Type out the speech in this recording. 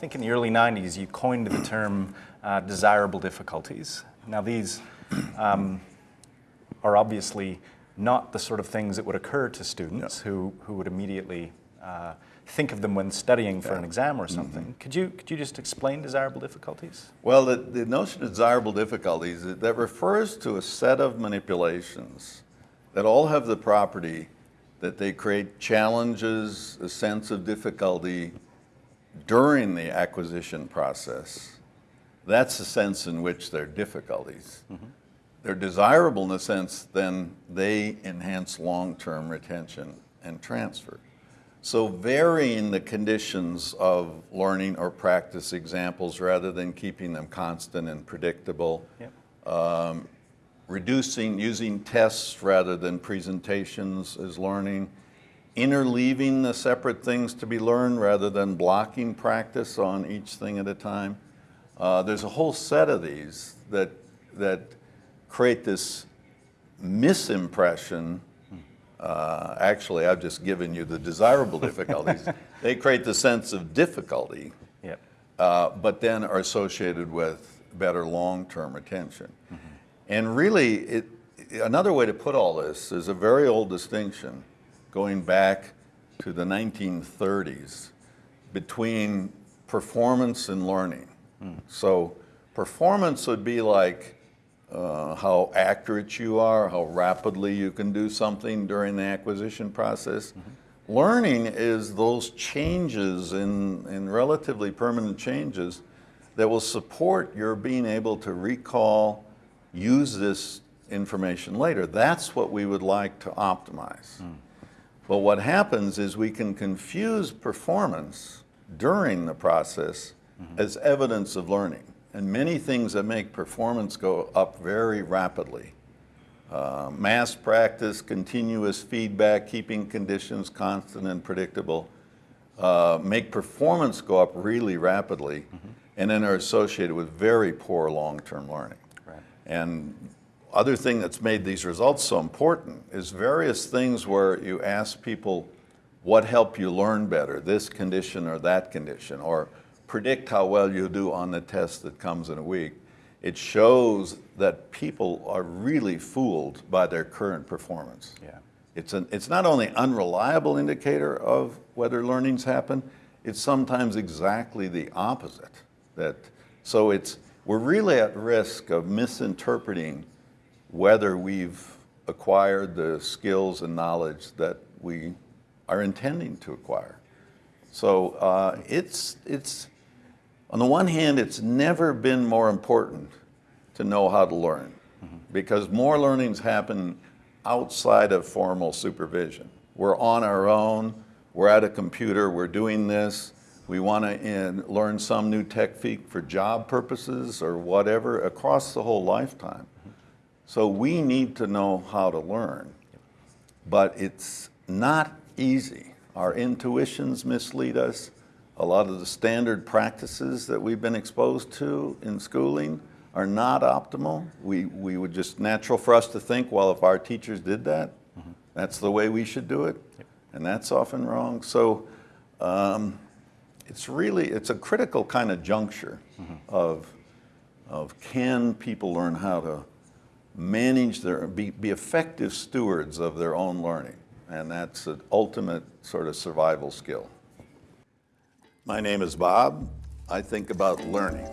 think in the early 90s you coined the term uh, desirable difficulties. Now these um, are obviously not the sort of things that would occur to students yeah. who, who would immediately uh, think of them when studying for yeah. an exam or mm-hmm. something. Mm -hmm. Could, you, could you just explain desirable difficulties? Well, the, the notion of desirable difficulties, that refers to a set of manipulations that all have the property that they create challenges, a sense of difficulty during the acquisition process. That's the sense in which they're difficulties. Mm -hmm. They're desirable in the sense then they enhance long-term retention and transfer. So varying the conditions of learning or practice examples rather than keeping them constant and predictable. Yep. Um, reducing, using tests rather than presentations as learning. Interleaving the separate things to be learned rather than blocking practice on each thing at a time. Uh, there's a whole set of these that, that create this misimpression uh, actually, I've just given you the desirable difficulties. they create the sense of difficulty, yep. uh, but then are associated with better long-term retention. Mm -hmm. And really, it, another way to put all this is a very old distinction going back to the 1930s between performance and learning. Mm. So performance would be like uh, how accurate you are, how rapidly you can do something during the acquisition process. Mm -hmm. Learning is those changes in, in relatively permanent changes that will support your being able to recall, use this information later. That's what we would like to optimize. Mm. But what happens is we can confuse performance during the process mm -hmm. as evidence of learning and many things that make performance go up very rapidly. Uh, mass practice, continuous feedback, keeping conditions constant and predictable, uh, make performance go up really rapidly, mm -hmm. and then are associated with very poor long-term learning. Right. And other thing that's made these results so important is various things where you ask people what helped you learn better, this condition or that condition, or predict how well you do on the test that comes in a week. It shows that people are really fooled by their current performance. Yeah. It's, an, it's not only unreliable indicator of whether learning's happen, it's sometimes exactly the opposite. That, so it's, we're really at risk of misinterpreting whether we've acquired the skills and knowledge that we are intending to acquire. So uh, it's, it's, on the one hand, it's never been more important to know how to learn mm -hmm. because more learnings happen outside of formal supervision. We're on our own, we're at a computer, we're doing this, we want to learn some new technique for job purposes or whatever across the whole lifetime. So we need to know how to learn, but it's not easy. Our intuitions mislead us a lot of the standard practices that we've been exposed to in schooling are not optimal. We, we would just natural for us to think, well, if our teachers did that, mm -hmm. that's the way we should do it. Yep. And that's often wrong. So um, it's really, it's a critical kind of juncture mm -hmm. of, of can people learn how to manage their, be, be effective stewards of their own learning. And that's an ultimate sort of survival skill. My name is Bob. I think about learning.